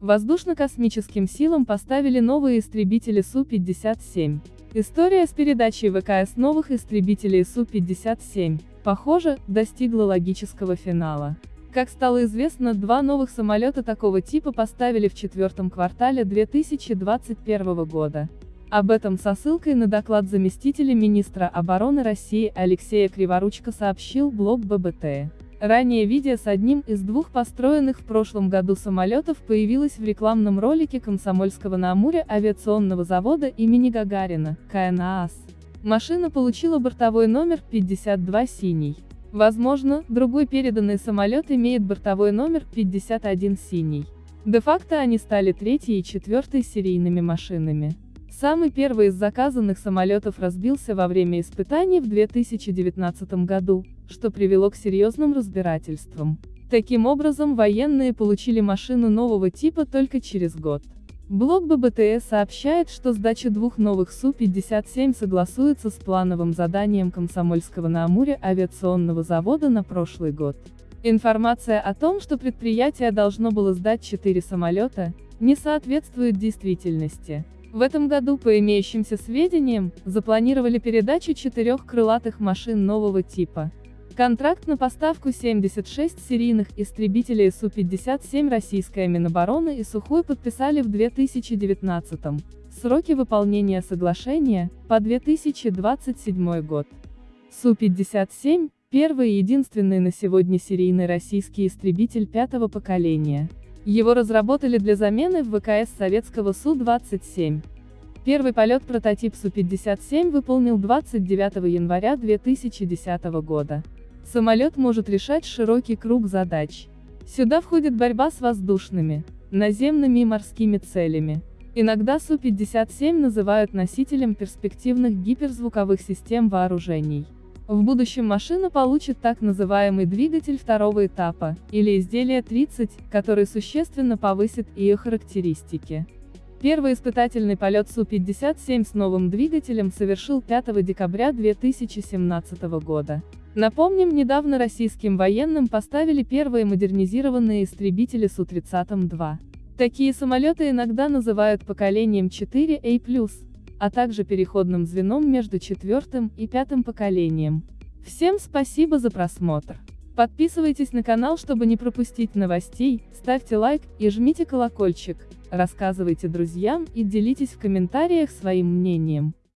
Воздушно-космическим силам поставили новые истребители Су-57. История с передачей ВКС новых истребителей Су-57, похоже, достигла логического финала. Как стало известно, два новых самолета такого типа поставили в четвертом квартале 2021 года. Об этом со ссылкой на доклад заместителя министра обороны России Алексея Криворучко сообщил блог ББТ. Ранее видео с одним из двух построенных в прошлом году самолетов появилось в рекламном ролике Комсомольского на Амуре авиационного завода имени Гагарина, КНААС. Машина получила бортовой номер 52 синий. Возможно, другой переданный самолет имеет бортовой номер 51 синий. Де-факто они стали третьей и четвертой серийными машинами. Самый первый из заказанных самолетов разбился во время испытаний в 2019 году, что привело к серьезным разбирательствам. Таким образом военные получили машину нового типа только через год. Блог ББТС сообщает, что сдача двух новых Су-57 согласуется с плановым заданием Комсомольского на Амуре авиационного завода на прошлый год. Информация о том, что предприятие должно было сдать четыре самолета, не соответствует действительности. В этом году, по имеющимся сведениям, запланировали передачу четырех крылатых машин нового типа. Контракт на поставку 76 серийных истребителей Су-57 российская Минобороны и Сухой подписали в 2019 -м. Сроки выполнения соглашения – по 2027 год. Су-57 – первый и единственный на сегодня серийный российский истребитель пятого поколения. Его разработали для замены в ВКС советского Су-27. Первый полет прототип Су-57 выполнил 29 января 2010 года. Самолет может решать широкий круг задач. Сюда входит борьба с воздушными, наземными и морскими целями. Иногда Су-57 называют носителем перспективных гиперзвуковых систем вооружений. В будущем машина получит так называемый двигатель второго этапа, или изделие 30, который существенно повысит ее характеристики. Первый испытательный полет Су-57 с новым двигателем совершил 5 декабря 2017 года. Напомним, недавно российским военным поставили первые модернизированные истребители Су-30-2. Такие самолеты иногда называют поколением 4A+, а также переходным звеном между четвертым и пятым поколением. Всем спасибо за просмотр. Подписывайтесь на канал, чтобы не пропустить новостей, ставьте лайк и жмите колокольчик, рассказывайте друзьям и делитесь в комментариях своим мнением.